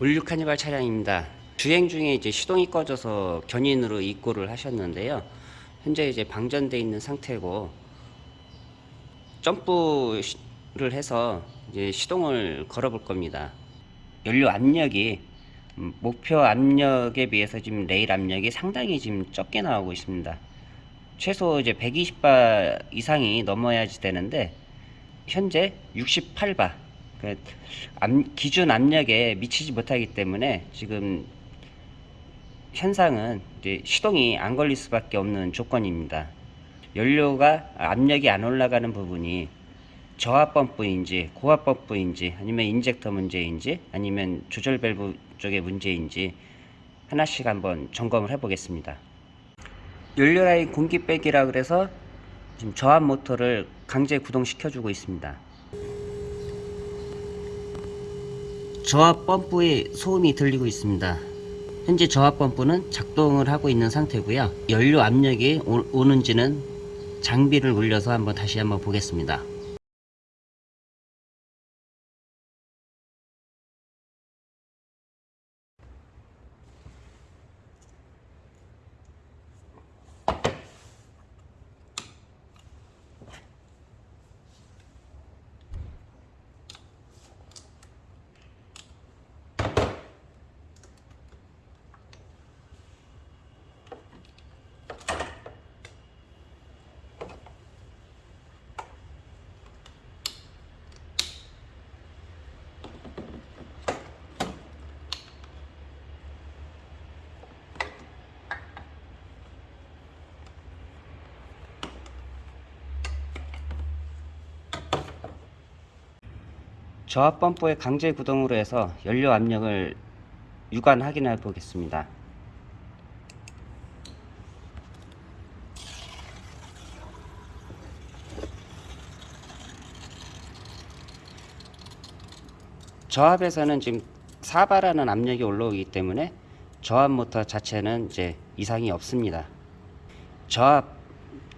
All New 카니발 차량입니다. 주행 중에 이제 시동이 꺼져서 견인으로 입고를 하셨는데요. 현재 이제 방전돼 있는 상태고 점프를 해서 이제 시동을 걸어 볼 겁니다. 연료 압력이 음, 목표 압력에 비해서 지금 레일 압력이 상당히 지금 적게 나오고 있습니다. 최소 이제 120바 이상이 넘어야지 되는데 현재 68바 그 기준 압력에 미치지 못하기 때문에 지금 현상은 이제 시동이 안 걸릴 수밖에 없는 조건입니다. 연료가 압력이 안 올라가는 부분이 저압 펌프인지 고압 펌프인지 아니면 인젝터 문제인지 아니면 조절 밸브 쪽의 문제인지 하나씩 한번 점검을 해 보겠습니다. 연료 라인 공기 빼기라 그래서 지금 저압 모터를 강제 구동시켜 주고 있습니다. 저압 펌프의 소음이 들리고 있습니다. 현재 저압 펌프는 작동을 하고 있는 상태고요. 연료 압력이 오, 는지는 장비를 올려서 한번 다시 한번 보겠습니다. 저압 펌프의 강제 구동으로 해서 연료 압력을 유관 확인해 보겠습니다. 저압에서는 지금 4바라는 압력이 올라오기 때문에 저압 모터 자체는 이제 이상이 없습니다. 저압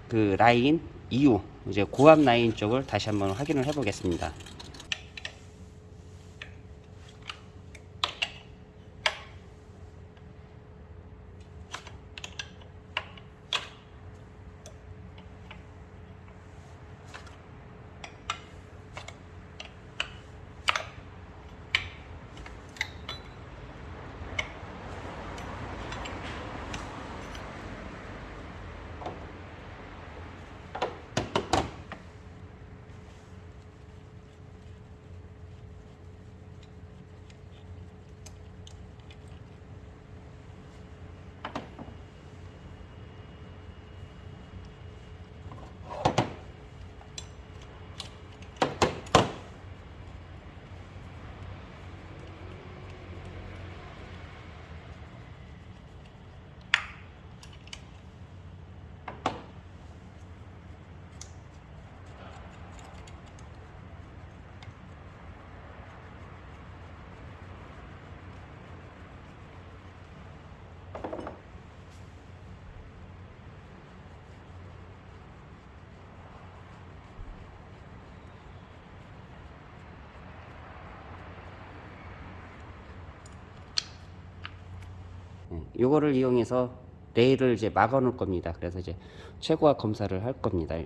그 라인 이후 이제 고압 라인 쪽을 다시 한번 확인을 해 보겠습니다. 요거를 이용해서 레일을 이제 막아 놓을 겁니다. 그래서 이제 최고화 검사를 할 겁니다.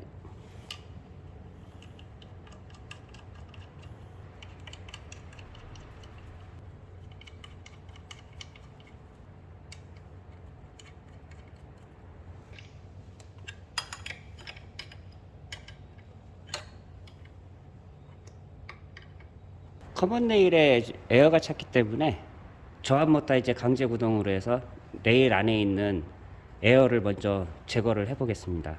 common rail에 에어가 찼기 때문에 저압 모터 이제 강제 구동으로 해서 레일 안에 있는 에어를 먼저 제거를 해 보겠습니다.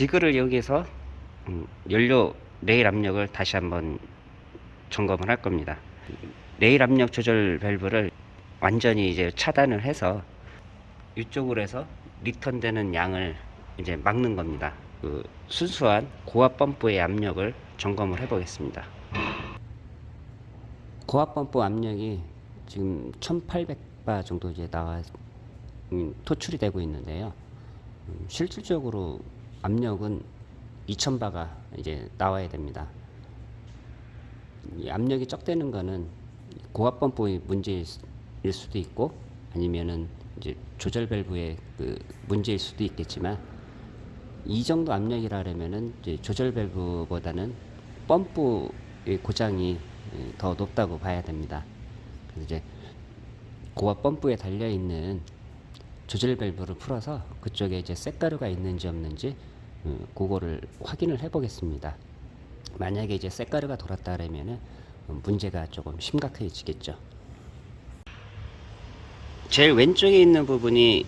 지그를 이용해서 음, 연료 레일 압력을 다시 한번 점검을 할 겁니다. 레일 압력 조절 밸브를 완전히 이제 차단을 해서 이쪽으로 해서 리턴되는 양을 이제 막는 겁니다. 그 순수한 고압 펌프의 압력을 점검을 해 보겠습니다. 고압 펌프 압력이 지금 1800바 정도 이제 나와 음, 토출이 되고 있는데요. 음, 실질적으로 압력은 2000바가 이제 나와야 됩니다. 이 압력이 적대는 거는 고압 펌프의 문제일 수도 있고 아니면은 이제 조절 밸브의 그 문제일 수도 있겠지만 이 정도 압력이라면은 조절 밸브보다는 펌프의 고장이 예, 더 높다고 봐야 됩니다. 그래서 이제 고압 펌프에 달려 있는 조절 밸브를 풀어서 그쪽에 이제 쇳가루가 있는지 없는지 음, 그거를 확인을 해 보겠습니다. 만약에 이제 쇳가루가 돌았다라면은 음, 문제가 조금 심각해지겠죠. 제일 왼쪽에 있는 부분이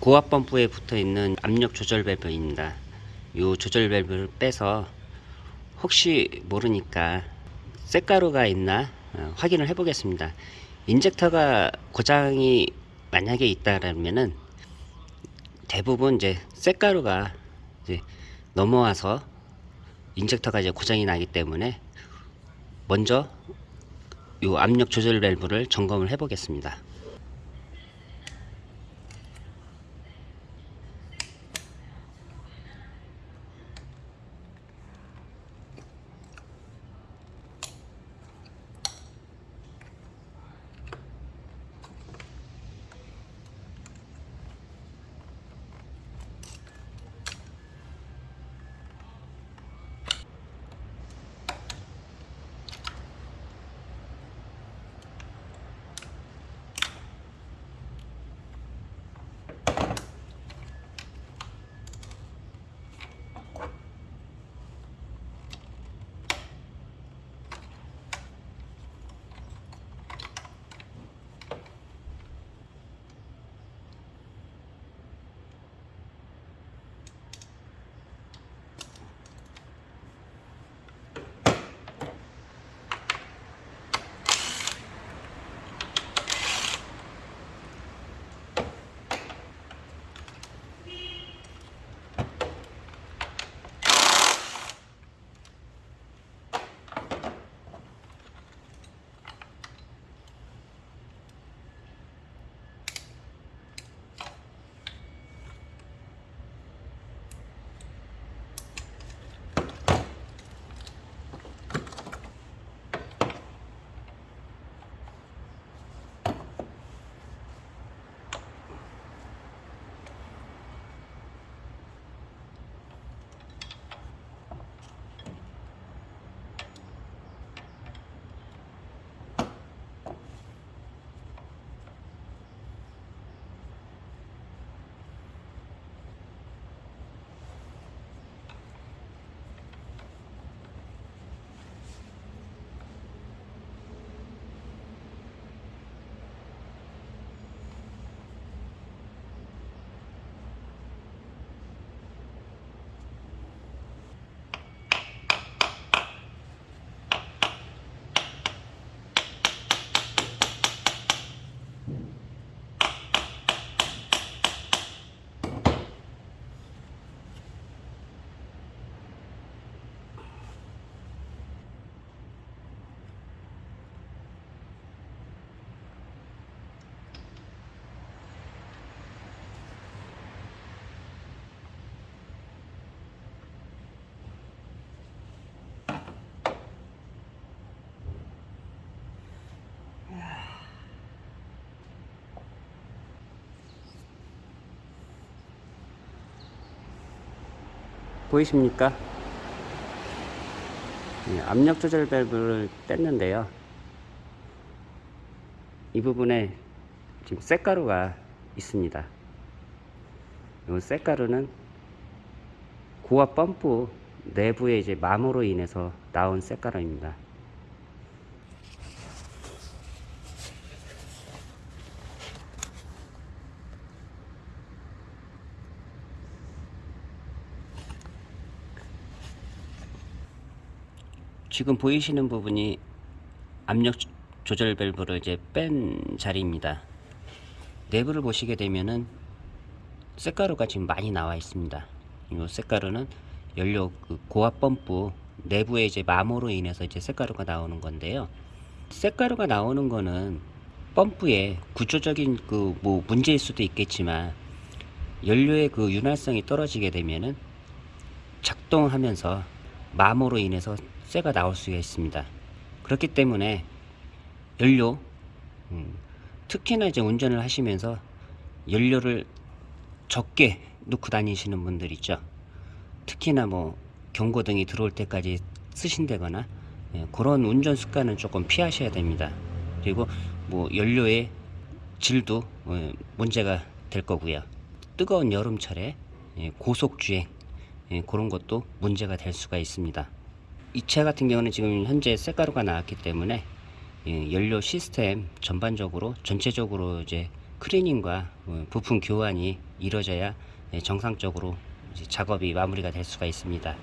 고압 펌프에 붙어 있는 압력 조절 밸브입니다. 이 조절 밸브를 빼서 혹시 모르니까 쇳가루가 있나 어, 확인을 해 보겠습니다. 인젝터가 고장이 만약에 있다라면은 대부분 이제 쇳가루가 이제 넘어와서 인젝터가 이제 고장이 나기 때문에 먼저 이 압력 조절 밸브를 점검을 해 보겠습니다. 보이십니까? 예, 압력 조절 밸브를 뗐는데요. 이 부분에 지금 쇳가루가 있습니다. 이 쇳가루는 고압 펌프 내부의 이제 마모로 인해서 나온 쇳가루입니다. 지금 보이시는 부분이 압력 조- 조절 밸브를 이제 뺀 자리입니다. 내부를 보시게 되면은 쇳가루가 지금 많이 나와 있습니다. 이 쇳가루는 연료 그 고압 펌프 내부에 이제 마모로 인해서 이제 쇳가루가 나오는 건데요. 쇳가루가 나오는 거는 펌프의 구조적인 그 뭐 문제일 수도 있겠지만 연료의 그 윤활성이 떨어지게 되면은 작동하면서 마모로 인해서 쇠가 나올 수가 있습니다. 그렇기 때문에 연료 음, 특히나 이제 운전을 하시면서 연료를 적게 넣고 다니시는 분들 있죠. 특히나 뭐 경고등이 들어올 때까지 쓰신다거나 예, 그런 운전 습관은 조금 피하셔야 됩니다. 그리고 뭐 연료의 질도 어, 문제가 될 거고요. 뜨거운 여름철에 예, 고속 주행 예, 그런 것도 문제가 될 수가 있습니다. 이 차 같은 경우는 지금 현재 쇳가루가 나왔기 때문에 예, 연료 시스템 전반적으로 전체적으로 이제 클리닝과 어, 부품 교환이 이루어져야 예, 정상적으로 작업이 마무리가 될 수가 있습니다.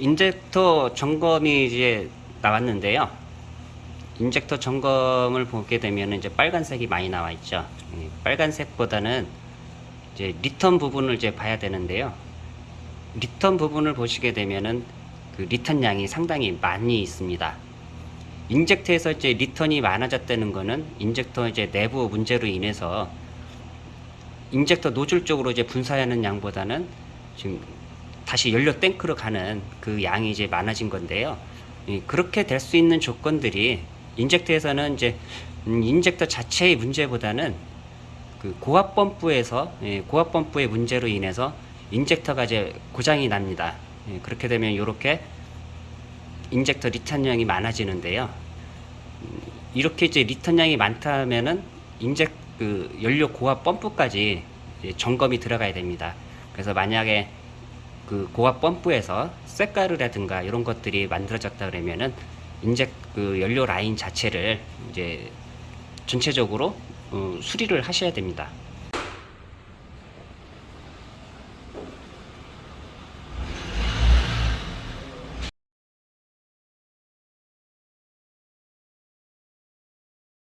인젝터 점검이 이제 나왔는데요. 인젝터 점검을 보게 되면 이제 빨간색이 많이 나와 있죠. 예, 빨간색보다는 이제 리턴 부분을 이제 봐야 되는데요. 리턴 부분을 보시게 되면은 그 리턴 양이 상당히 많이 있습니다. 인젝터에서 이제 리턴이 많아졌다는 거는 인젝터 이제 내부 문제로 인해서 인젝터 노즐 쪽으로 이제 분사하는 양보다는 지금 다시 연료 탱크로 가는 그 양이 이제 많아진 건데요. 예, 그렇게 될 수 있는 조건들이 인젝터에서는 이제 음, 인젝터 자체의 문제보다는 그 고압 펌프에서 예, 고압 펌프의 문제로 인해서 인젝터가 이제 고장이 납니다. 예, 그렇게 되면 이렇게 인젝터 리턴량이 많아지는데요. 음, 이렇게 이제 리턴량이 많다면은 인젝 그 연료 고압 펌프까지 점검이 들어가야 됩니다. 그래서 만약에 그 고압 펌프에서 쇳가루라든가 이런 것들이 만들어졌다 그러면은 인젝 그 연료 라인 자체를 이제 전체적으로 어, 수리를 하셔야 됩니다.